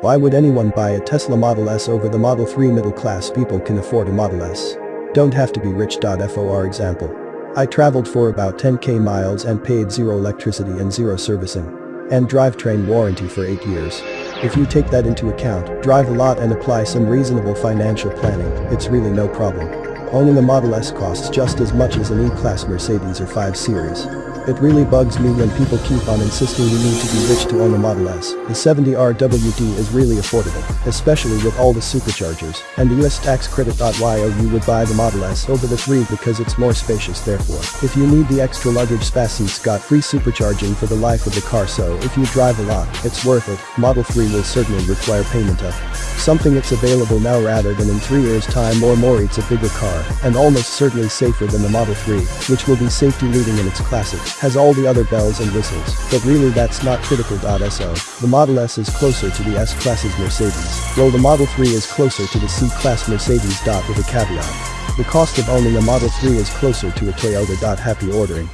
Why would anyone buy a Tesla Model S over the Model 3 middle class people can afford a Model S? Don't have to be rich. For example. I traveled for about 10k miles and paid zero electricity and zero servicing. And drivetrain warranty for 8 years. If you take that into account, drive a lot and apply some reasonable financial planning, it's really no problem. Owning a Model S costs just as much as an E-Class Mercedes or 5 Series. It really bugs me when people keep on insisting you need to be rich to own a Model S. The 70RWD is really affordable, especially with all the superchargers, and the US tax credit. You would buy the Model S over the 3 because it's more spacious therefore. If you need the extra luggage space it's got free supercharging for the life of the car so if you drive a lot, it's worth it, Model 3 will certainly require payment of something that's available now rather than in 3 years time or more it's a bigger car, and almost certainly safer than the Model 3, which will be safety leading in its classes has all the other bells and whistles, but really that's not critical. So, the Model S is closer to the S-Class's Mercedes, while the Model 3 is closer to the C-Class Mercedes. With a caveat. The cost of owning a Model 3 is closer to a Toyota. Happy ordering.